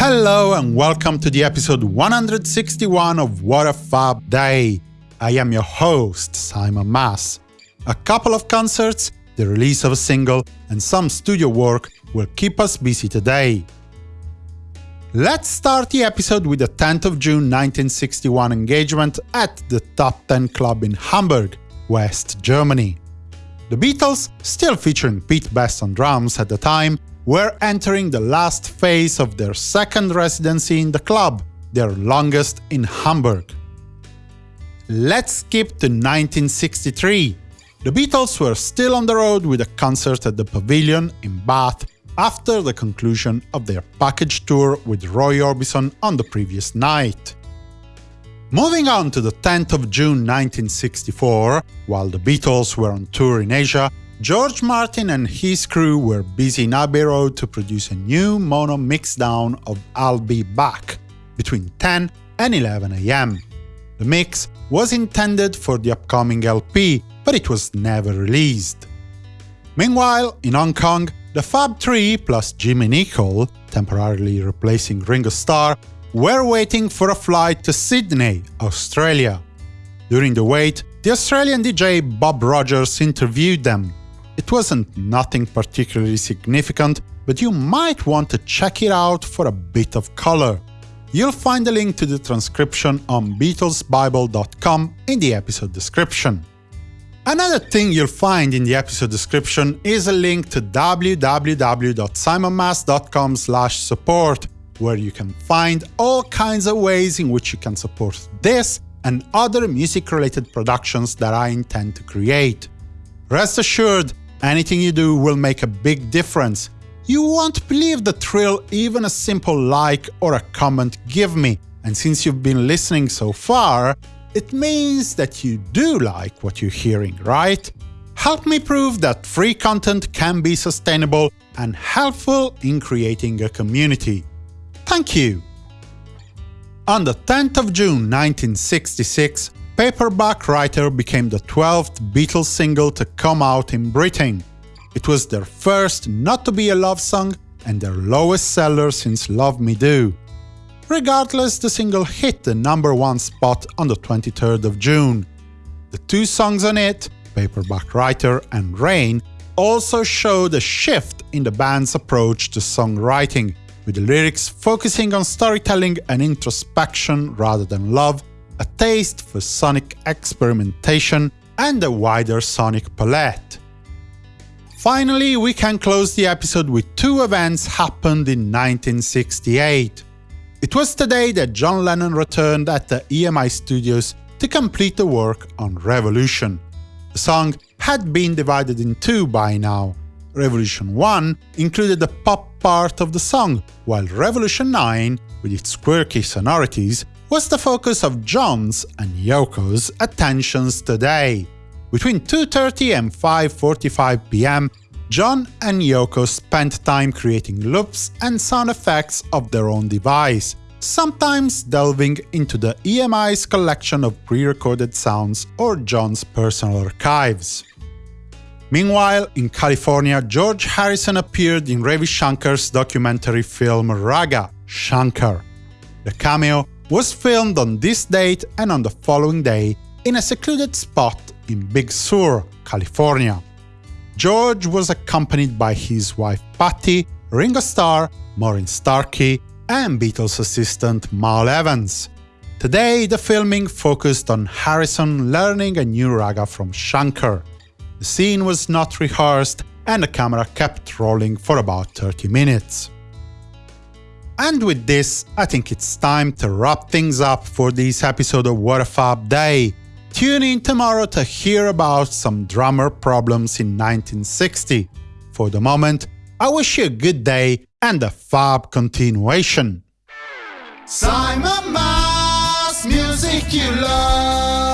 Hello and welcome to the episode 161 of What a Fab Day. I am your host, Simon Mas. A couple of concerts, the release of a single, and some studio work will keep us busy today. Let's start the episode with the 10th of June 1961 engagement at the Top 10 Club in Hamburg, West Germany. The Beatles, still featuring Pete Best on drums at the time, were entering the last phase of their second residency in the club, their longest in Hamburg. Let's skip to 1963. The Beatles were still on the road with a concert at the Pavilion in Bath after the conclusion of their package tour with Roy Orbison on the previous night. Moving on to the 10th of June 1964, while the Beatles were on tour in Asia, George Martin and his crew were busy in Abbey Road to produce a new mono mixdown of I'll Be Back between 10 and 11 am. The mix was intended for the upcoming LP, but it was never released. Meanwhile, in Hong Kong, the Fab Three plus Jimmy Nicol, temporarily replacing Ringo Starr, were waiting for a flight to Sydney, Australia. During the wait, the Australian DJ Bob Rogers interviewed them. It wasn't nothing particularly significant, but you might want to check it out for a bit of color. You'll find a link to the transcription on BeatlesBible.com in the episode description. Another thing you'll find in the episode description is a link to www.simonmas.com support where you can find all kinds of ways in which you can support this and other music-related productions that I intend to create. Rest assured, anything you do will make a big difference. You won't believe the thrill even a simple like or a comment give me, and since you've been listening so far, it means that you do like what you're hearing, right? Help me prove that free content can be sustainable and helpful in creating a community. Thank you! On the 10th of June 1966, Paperback Writer became the 12th Beatles single to come out in Britain. It was their first not to be a love song and their lowest seller since Love Me Do. Regardless, the single hit the number one spot on the 23rd of June. The two songs on it, Paperback Writer and Rain, also showed a shift in the band's approach to songwriting, with the lyrics focusing on storytelling and introspection rather than love, a taste for sonic experimentation, and a wider sonic palette. Finally, we can close the episode with two events happened in 1968. It was today that John Lennon returned at the EMI studios to complete the work on Revolution. The song had been divided in two by now, Revolution 1 included the pop part of the song, while Revolution 9, with its quirky sonorities, was the focus of John's and Yoko's attentions today. Between 2.30 and 5.45 pm, John and Yoko spent time creating loops and sound effects of their own device, sometimes delving into the EMI's collection of pre-recorded sounds or John's personal archives. Meanwhile, in California, George Harrison appeared in Ravi Shankar's documentary film Raga, Shankar. The cameo was filmed on this date and on the following day in a secluded spot in Big Sur, California. George was accompanied by his wife Pattie, Ringo Starr, Maureen Starkey, and Beatles assistant Mal Evans. Today, the filming focused on Harrison learning a new raga from Shankar. The scene was not rehearsed, and the camera kept rolling for about 30 minutes. And with this, I think it's time to wrap things up for this episode of What a Fab Day. Tune in tomorrow to hear about some drummer problems in 1960. For the moment, I wish you a good day and a fab continuation. Simon Mas, music you love.